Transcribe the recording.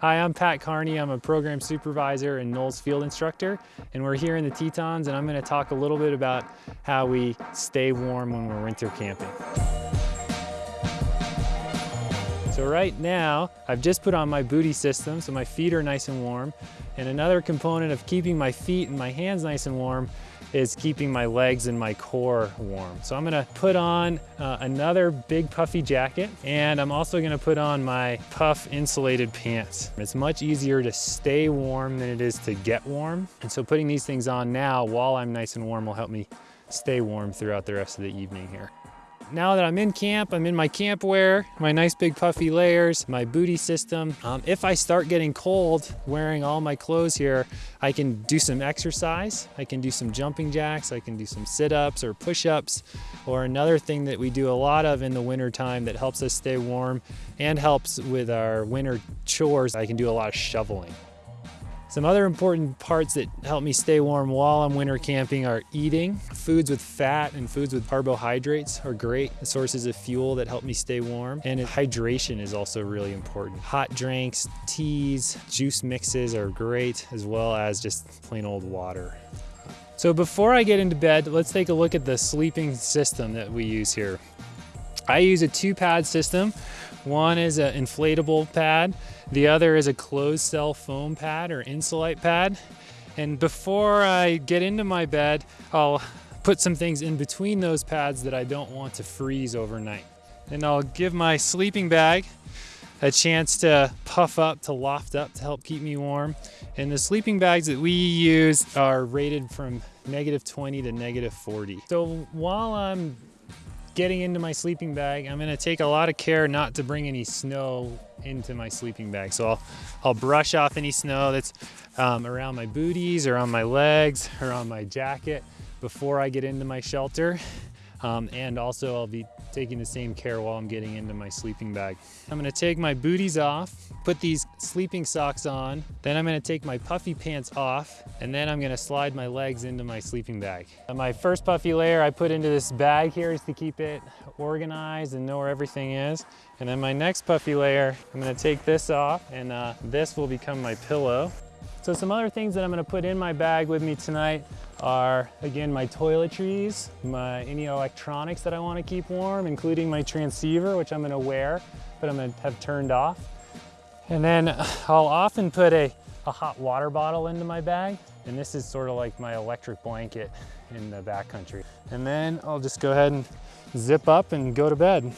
Hi, I'm Pat Carney. I'm a program supervisor and NOLS field instructor, and we're here in the Tetons, and I'm gonna talk a little bit about how we stay warm when we're winter camping. So right now, I've just put on my booty system, so my feet are nice and warm. And another component of keeping my feet and my hands nice and warm is keeping my legs and my core warm. So I'm gonna put on uh, another big puffy jacket and I'm also gonna put on my puff insulated pants. It's much easier to stay warm than it is to get warm. And so putting these things on now while I'm nice and warm will help me stay warm throughout the rest of the evening here now that I'm in camp, I'm in my camp wear, my nice big puffy layers, my booty system. Um, if I start getting cold wearing all my clothes here, I can do some exercise. I can do some jumping jacks. I can do some sit-ups or push-ups. Or another thing that we do a lot of in the winter time that helps us stay warm and helps with our winter chores, I can do a lot of shoveling. Some other important parts that help me stay warm while I'm winter camping are eating. Foods with fat and foods with carbohydrates are great sources of fuel that help me stay warm. And hydration is also really important. Hot drinks, teas, juice mixes are great, as well as just plain old water. So before I get into bed, let's take a look at the sleeping system that we use here. I use a two pad system. One is an inflatable pad. The other is a closed cell foam pad or Ensolite pad. And before I get into my bed, I'll put some things in between those pads that I don't want to freeze overnight. And I'll give my sleeping bag a chance to puff up, to loft up, to help keep me warm. And the sleeping bags that we use are rated from negative 20 to negative 40. So while I'm getting into my sleeping bag, I'm gonna take a lot of care not to bring any snow into my sleeping bag. So I'll, I'll brush off any snow that's um, around my booties or on my legs or on my jacket before I get into my shelter. Um, and also I'll be taking the same care while I'm getting into my sleeping bag. I'm gonna take my booties off, put these sleeping socks on, then I'm gonna take my puffy pants off, and then I'm gonna slide my legs into my sleeping bag. And my first puffy layer I put into this bag here is to keep it organized and know where everything is. And then my next puffy layer, I'm gonna take this off, and uh, this will become my pillow. So some other things that I'm gonna put in my bag with me tonight are, again, my toiletries, my any electronics that I wanna keep warm, including my transceiver, which I'm gonna wear, but I'm gonna have turned off. And then I'll often put a, a hot water bottle into my bag, and this is sort of like my electric blanket in the backcountry. And then I'll just go ahead and zip up and go to bed.